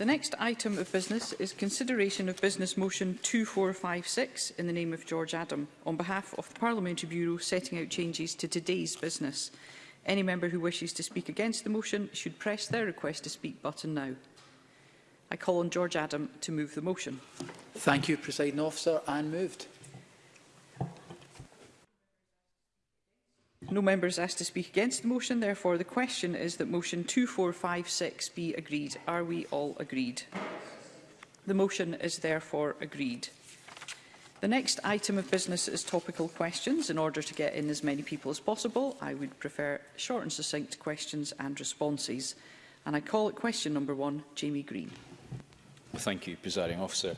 The next item of business is consideration of Business Motion 2456 in the name of George Adam on behalf of the Parliamentary Bureau setting out changes to today's business. Any member who wishes to speak against the motion should press their request to speak button now. I call on George Adam to move the motion. Thank you, Presiding Officer, and moved. No members asked to speak against the motion. Therefore, the question is that motion 2456 be agreed. Are we all agreed? The motion is therefore agreed. The next item of business is topical questions. In order to get in as many people as possible, I would prefer short and succinct questions and responses. And I call it question number one, Jamie Green. Thank you, presiding officer.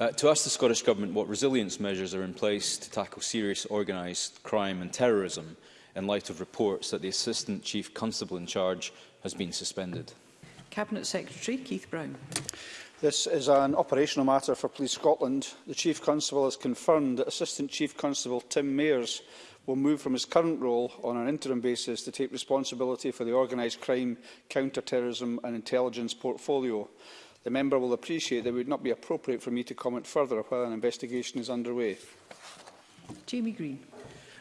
Uh, to ask the Scottish Government what resilience measures are in place to tackle serious organised crime and terrorism, in light of reports that the Assistant Chief Constable in charge has been suspended? Cabinet Secretary Keith Brown. This is an operational matter for Police Scotland. The Chief Constable has confirmed that Assistant Chief Constable Tim Mayers will move from his current role on an interim basis to take responsibility for the organised crime, counter-terrorism and intelligence portfolio. The member will appreciate that it would not be appropriate for me to comment further while an investigation is underway. Jamie Green.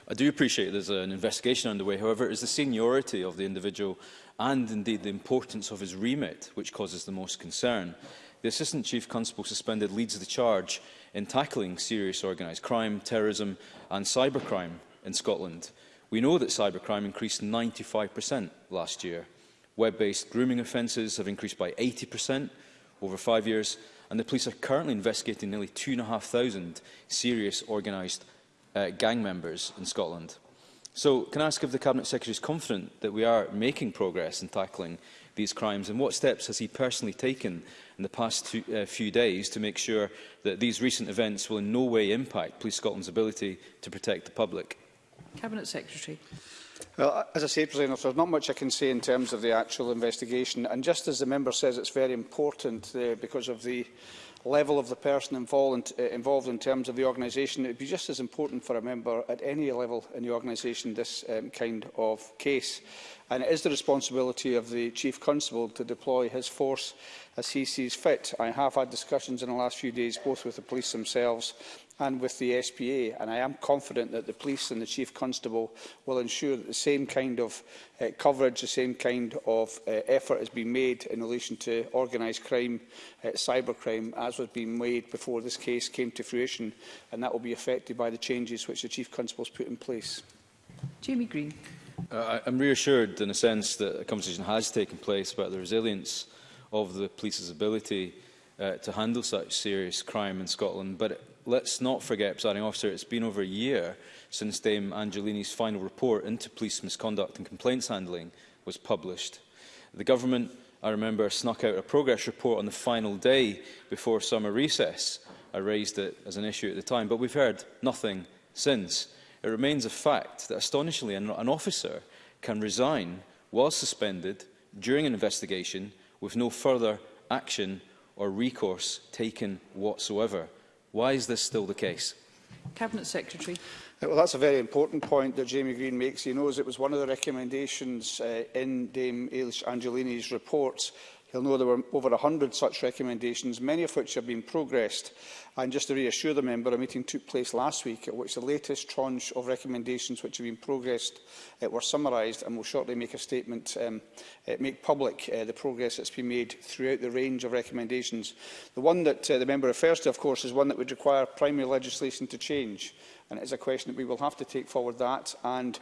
I do appreciate there's an investigation underway. However, it is the seniority of the individual and indeed the importance of his remit which causes the most concern. The Assistant Chief Constable suspended leads the charge in tackling serious organised crime, terrorism and cybercrime in Scotland. We know that cybercrime increased 95% last year. Web-based grooming offences have increased by 80% over five years, and the police are currently investigating nearly 2,500 serious organised uh, gang members in Scotland. So can I ask if the Cabinet Secretary is confident that we are making progress in tackling these crimes and what steps has he personally taken in the past two, uh, few days to make sure that these recent events will in no way impact Police Scotland's ability to protect the public? Cabinet Secretary. Well, as I say, President, there's not much I can say in terms of the actual investigation. And just as the member says, it's very important uh, because of the level of the person involved, uh, involved in terms of the organisation, it would be just as important for a member at any level in the organisation this um, kind of case and it is the responsibility of the Chief Constable to deploy his force as he sees fit. I have had discussions in the last few days both with the police themselves and with the SPA and I am confident that the police and the Chief Constable will ensure that the same kind of uh, coverage, the same kind of uh, effort has been made in relation to organised crime, uh, cybercrime, as was being made before this case came to fruition and that will be affected by the changes which the Chief Constable's put in place. Jamie Green. Uh, I'm reassured in a sense that a conversation has taken place about the resilience of the police's ability uh, to handle such serious crime in Scotland. But let's not forget, presiding officer, it's been over a year since Dame Angelini's final report into police misconduct and complaints handling was published. The government, I remember, snuck out a progress report on the final day before summer recess. I raised it as an issue at the time, but we've heard nothing since it remains a fact that astonishingly an, an officer can resign while suspended during an investigation with no further action or recourse taken whatsoever. Why is this still the case? Cabinet Secretary. Uh, well, that's a very important point that Jamie Green makes. He knows it was one of the recommendations uh, in Dame Ailish Angelini's report He'll know there were over 100 such recommendations, many of which have been progressed. And just to reassure the member, a meeting took place last week at which the latest tranche of recommendations which have been progressed uh, were summarised and will shortly make a statement, um, uh, make public uh, the progress that's been made throughout the range of recommendations. The one that uh, the member refers to, of course, is one that would require primary legislation to change. And it is a question that we will have to take forward that and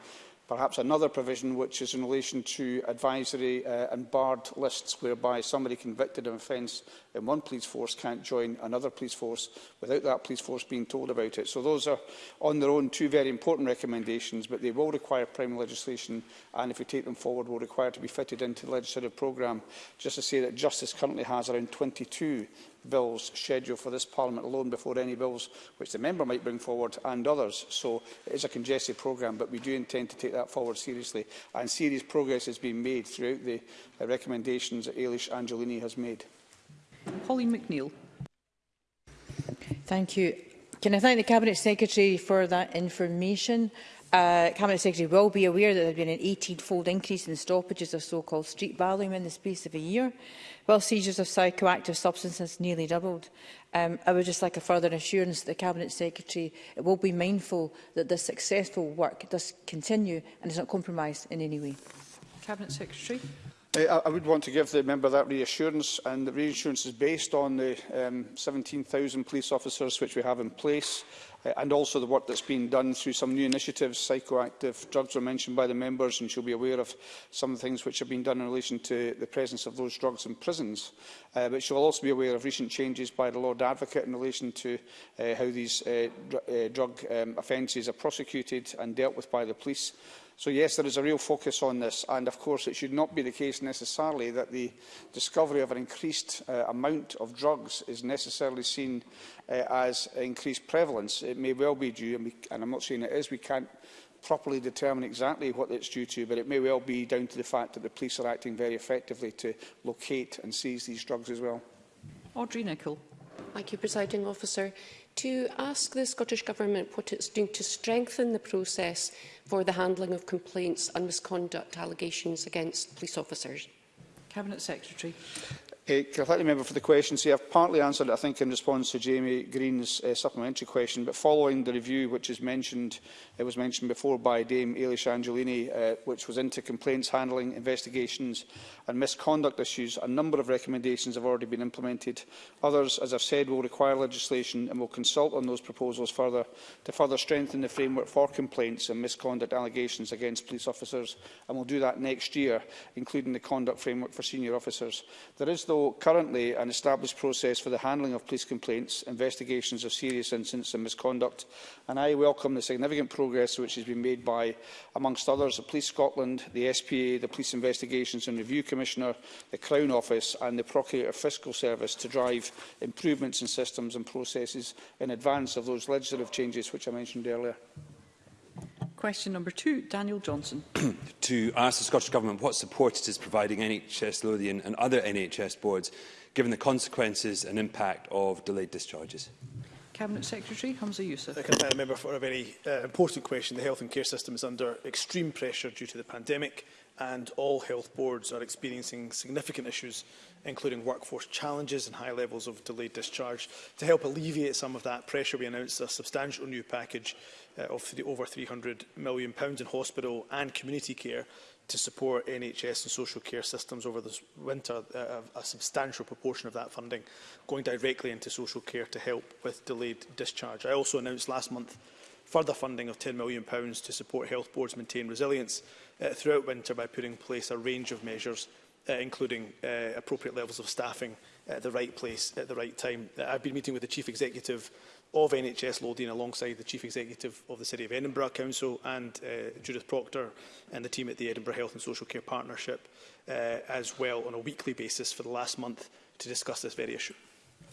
perhaps another provision which is in relation to advisory uh, and barred lists whereby somebody convicted of offence in one police force can't join another police force without that police force being told about it. So those are on their own two very important recommendations but they will require primary legislation and if we take them forward will require to be fitted into the legislative programme. Just to say that Justice currently has around 22 bills schedule for this Parliament alone before any bills which the member might bring forward and others. So it is a congested programme, but we do intend to take that forward seriously. And serious progress has been made throughout the uh, recommendations that Ailish Angelini has made. Holly McNeill. Thank you. Can I thank the Cabinet Secretary for that information? Uh, Cabinet Secretary will be aware that there has been an 18-fold increase in the stoppages of so-called street battling in the space of a year, while seizures of psychoactive substances nearly doubled. Um, I would just like a further assurance that the Cabinet Secretary it will be mindful that the successful work does continue and is not compromised in any way. Cabinet Secretary. Uh, I would want to give the member that reassurance, and the reassurance is based on the um, 17,000 police officers which we have in place. Uh, and also the work that's been done through some new initiatives. Psychoactive drugs were mentioned by the members, and she'll be aware of some things which have been done in relation to the presence of those drugs in prisons. Uh, but she'll also be aware of recent changes by the Lord Advocate in relation to uh, how these uh, dr uh, drug um, offences are prosecuted and dealt with by the police. So yes, there is a real focus on this, and of course it should not be the case necessarily that the discovery of an increased uh, amount of drugs is necessarily seen uh, as increased prevalence. It may well be due, and, we, and I'm not saying it is, we can't properly determine exactly what it's due to, but it may well be down to the fact that the police are acting very effectively to locate and seize these drugs as well. Audrey Nicholl. Thank you, Presiding Officer to ask the Scottish Government what it's doing to strengthen the process for the handling of complaints and misconduct allegations against police officers. Cabinet Secretary. Uh, can I thank the member for the question? See, I've partly answered it, I think, in response to Jamie Green's uh, supplementary question, but following the review which is mentioned, it was mentioned before by Dame Ailish Angelini, uh, which was into complaints handling, investigations and misconduct issues, a number of recommendations have already been implemented. Others, as I've said, will require legislation and will consult on those proposals further to further strengthen the framework for complaints and misconduct allegations against police officers, and we'll do that next year, including the conduct framework for senior officers. There is though currently an established process for the handling of police complaints, investigations of serious incidents and misconduct, and I welcome the significant progress which has been made by, amongst others, the Police Scotland, the SPA, the Police Investigations and Review Commissioner, the Crown Office and the Procurator Fiscal Service to drive improvements in systems and processes in advance of those legislative changes which I mentioned earlier. Question number two, Daniel Johnson. to ask the Scottish Government what support it is providing NHS Lothian and other NHS boards, given the consequences and impact of delayed discharges. Cabinet Secretary Hamza Youssef. I can thank the member for a very uh, important question. The health and care system is under extreme pressure due to the pandemic and all health boards are experiencing significant issues, including workforce challenges and high levels of delayed discharge. To help alleviate some of that pressure, we announced a substantial new package uh, of the over £300 million in hospital and community care to support NHS and social care systems over this winter, uh, a substantial proportion of that funding going directly into social care to help with delayed discharge. I also announced last month further funding of £10 million to support health boards maintain resilience uh, throughout winter by putting in place a range of measures, uh, including uh, appropriate levels of staffing at the right place at the right time. Uh, I've been meeting with the Chief Executive of NHS Lothian alongside the Chief Executive of the City of Edinburgh Council and uh, Judith Proctor and the team at the Edinburgh Health and Social Care Partnership uh, as well on a weekly basis for the last month to discuss this very issue.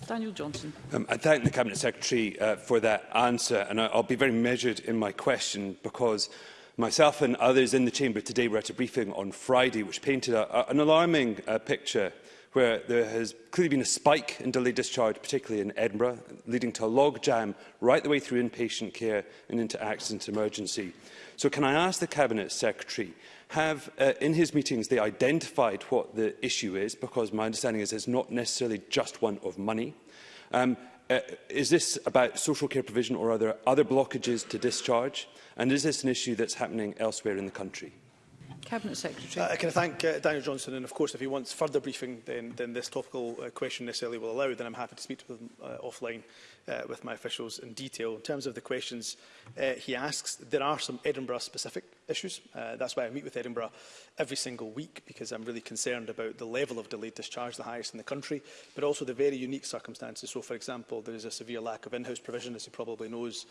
Daniel Johnson. Um, I thank the Cabinet Secretary uh, for that answer, and I'll be very measured in my question because myself and others in the Chamber today were at a briefing on Friday which painted a, a, an alarming uh, picture where there has clearly been a spike in delayed discharge, particularly in Edinburgh, leading to a logjam right the way through inpatient care and into accident emergency. So can I ask the Cabinet Secretary have, uh, in his meetings, they identified what the issue is, because my understanding is it's not necessarily just one of money. Um, uh, is this about social care provision or are there other blockages to discharge? And is this an issue that's happening elsewhere in the country? Cabinet Secretary. Uh, can I thank uh, Daniel Johnson and of course if he wants further briefing then, then this topical uh, question necessarily will allow then I'm happy to speak with him uh, offline uh, with my officials in detail. In terms of the questions uh, he asks, there are some Edinburgh specific issues. Uh, that's why I meet with Edinburgh every single week, because I'm really concerned about the level of delayed discharge, the highest in the country, but also the very unique circumstances. So, for example, there is a severe lack of in-house provision, as you probably knows,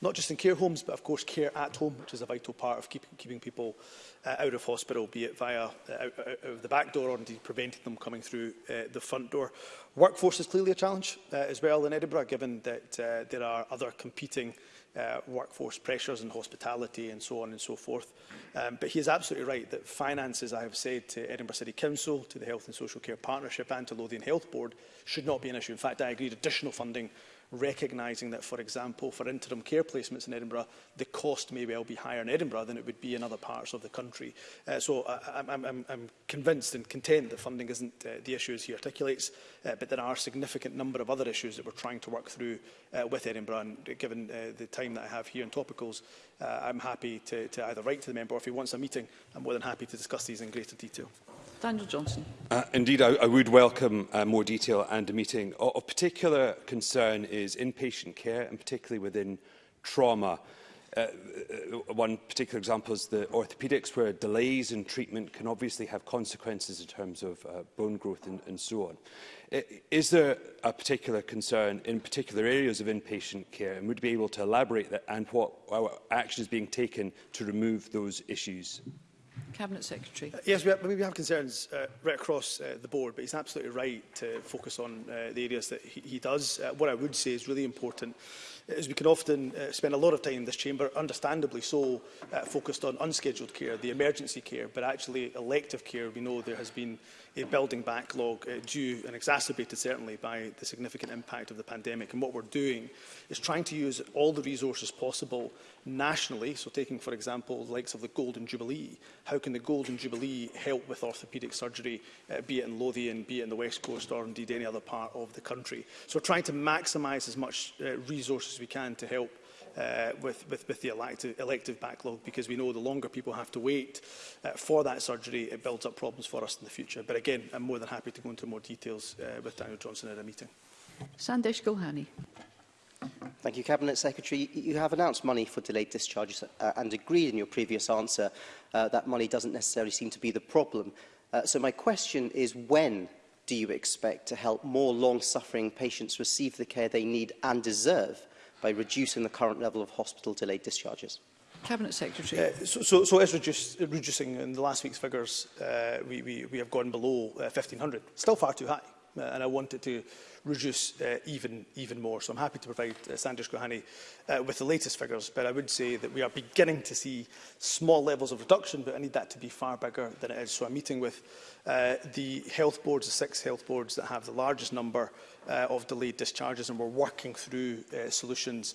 not just in care homes, but of course care at home, which is a vital part of keep, keeping people uh, out of hospital, be it via uh, out, out of the back door or indeed preventing them coming through uh, the front door. Workforce is clearly a challenge uh, as well in Edinburgh, given that uh, there are other competing uh, uh, workforce pressures in hospitality and so on and so forth. Um, but he is absolutely right that finances, I have said to Edinburgh City Council, to the Health and Social Care Partnership and to Lothian Health Board should not be an issue. In fact, I agreed additional funding recognising that, for example, for interim care placements in Edinburgh, the cost may well be higher in Edinburgh than it would be in other parts of the country. Uh, so I, I'm, I'm, I'm convinced and content that funding isn't uh, the issue as he articulates, uh, but there are a significant number of other issues that we're trying to work through uh, with Edinburgh. And given uh, the time that I have here in Topicals, uh, I'm happy to, to either write to the member or if he wants a meeting, I'm more than happy to discuss these in greater detail. Daniel Johnson. Uh, indeed, I, I would welcome uh, more detail and a meeting. O of particular concern is inpatient care, and particularly within trauma. Uh, uh one particular example is the orthopedics, where delays in treatment can obviously have consequences in terms of uh, bone growth and, and so on. Is there a particular concern in particular areas of inpatient care, and would be able to elaborate that and what action is being taken to remove those issues? Mm Cabinet Secretary. Uh, yes, we have, we have concerns uh, right across uh, the board, but he's absolutely right to focus on uh, the areas that he, he does. Uh, what I would say is really important as we can often uh, spend a lot of time in this chamber, understandably so, uh, focused on unscheduled care, the emergency care, but actually elective care, we know there has been a building backlog uh, due and exacerbated certainly by the significant impact of the pandemic. And what we're doing is trying to use all the resources possible nationally, so taking, for example, the likes of the Golden Jubilee. How can the Golden Jubilee help with orthopaedic surgery, uh, be it in Lothian, be it in the West Coast, or indeed any other part of the country? So we're trying to maximise as much uh, resources as we can to help uh, with, with, with the elective, elective backlog because we know the longer people have to wait uh, for that surgery, it builds up problems for us in the future. But again, I'm more than happy to go into more details uh, with Daniel Johnson at a meeting. Sandesh Gulhani. Thank you, Cabinet Secretary. You have announced money for delayed discharges uh, and agreed in your previous answer uh, that money doesn't necessarily seem to be the problem. Uh, so my question is when do you expect to help more long-suffering patients receive the care they need and deserve? by reducing the current level of hospital delayed discharges? Cabinet Secretary. Uh, so, so, so as reduce, reducing in the last week's figures, uh, we, we, we have gone below uh, 1,500, still far too high uh, and I want it to reduce uh, even, even more. So I'm happy to provide uh, Sanders Gohani uh, with the latest figures, but I would say that we are beginning to see small levels of reduction, but I need that to be far bigger than it is. So I'm meeting with uh, the health boards, the six health boards that have the largest number uh, of delayed discharges, and we're working through uh, solutions.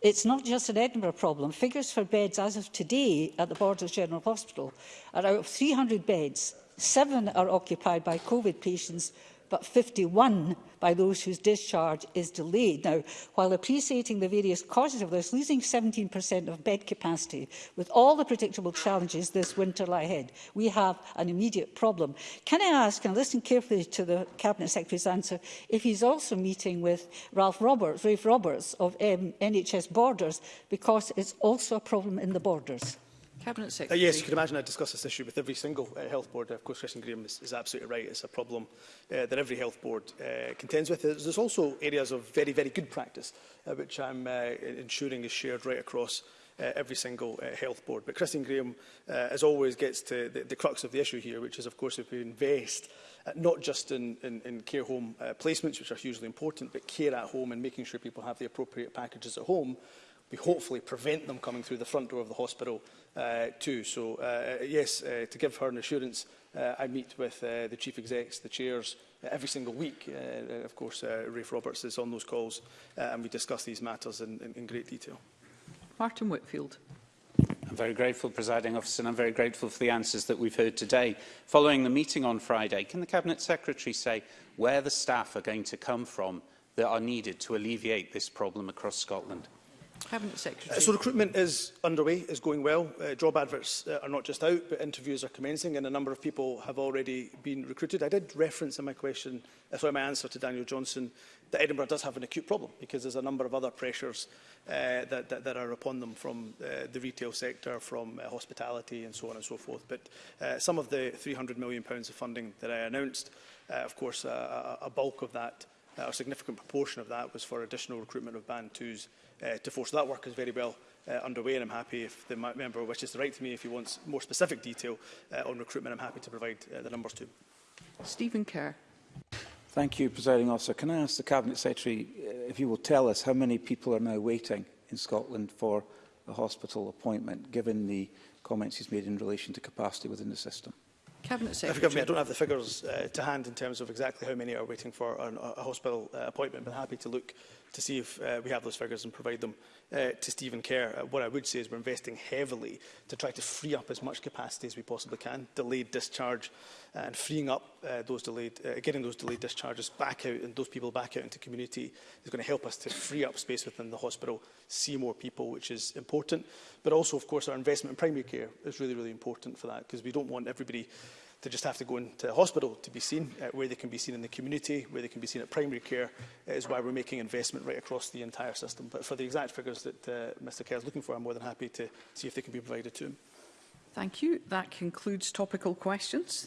It's not just an Edinburgh problem. Figures for beds as of today at the Borders General Hospital are out of 300 beds, seven are occupied by COVID patients but 51 by those whose discharge is delayed. Now, while appreciating the various causes of this, losing 17% of bed capacity, with all the predictable challenges this winter lie ahead, we have an immediate problem. Can I ask, and listen carefully to the Cabinet Secretary's answer, if he's also meeting with Ralph Roberts, Rafe Roberts of um, NHS Borders, because it's also a problem in the borders? Cabinet Secretary. Uh, yes, you can imagine I discuss this issue with every single uh, health board. Of course, Christian Graham is, is absolutely right. It's a problem uh, that every health board uh, contends with. There's also areas of very, very good practice, uh, which I'm uh, ensuring is shared right across uh, every single uh, health board. But Christine Graham, uh, as always, gets to the, the crux of the issue here, which is, of course, if we invest uh, not just in, in, in care home uh, placements, which are hugely important, but care at home and making sure people have the appropriate packages at home, we hopefully prevent them coming through the front door of the hospital uh, too. So, uh, uh, yes, uh, to give her an assurance, uh, I meet with uh, the chief execs, the chairs, uh, every single week. Uh, uh, of course, uh, Rafe Roberts is on those calls uh, and we discuss these matters in, in, in great detail. Martin Whitfield. I'm very grateful, presiding officer, and I'm very grateful for the answers that we've heard today. Following the meeting on Friday, can the Cabinet Secretary say where the staff are going to come from that are needed to alleviate this problem across Scotland? Cabinet Secretary. Uh, so recruitment is underway, is going well. Uh, job adverts uh, are not just out, but interviews are commencing and a number of people have already been recruited. I did reference in my question, uh, sorry, my answer to Daniel Johnson, that Edinburgh does have an acute problem because there's a number of other pressures uh, that, that, that are upon them from uh, the retail sector, from uh, hospitality and so on and so forth. But uh, some of the £300 million pounds of funding that I announced, uh, of course, uh, a bulk of that, uh, a significant proportion of that was for additional recruitment of Band 2s uh, to force. that work is very well uh, underway and I'm happy if the member wishes to write to me if he wants more specific detail uh, on recruitment I'm happy to provide uh, the numbers to Stephen Kerr. Thank you, Presiding Officer. Can I ask the Cabinet Secretary uh, if you will tell us how many people are now waiting in Scotland for a hospital appointment, given the comments he's made in relation to capacity within the system? Cabinet Secretary. Me, I don't have the figures uh, to hand in terms of exactly how many are waiting for an, a hospital uh, appointment, but happy to look to see if uh, we have those figures and provide them uh, to Stephen Kerr. Uh, what I would say is we're investing heavily to try to free up as much capacity as we possibly can, delayed discharge and freeing up uh, those delayed, uh, getting those delayed discharges back out and those people back out into community is going to help us to free up space within the hospital, see more people, which is important. But also, of course, our investment in primary care is really, really important for that because we don't want everybody to just have to go into a hospital to be seen, uh, where they can be seen in the community, where they can be seen at primary care, uh, is why we're making investment right across the entire system. But for the exact figures that uh, Mr Kerr is looking for, I'm more than happy to see if they can be provided to him. Thank you. That concludes topical questions.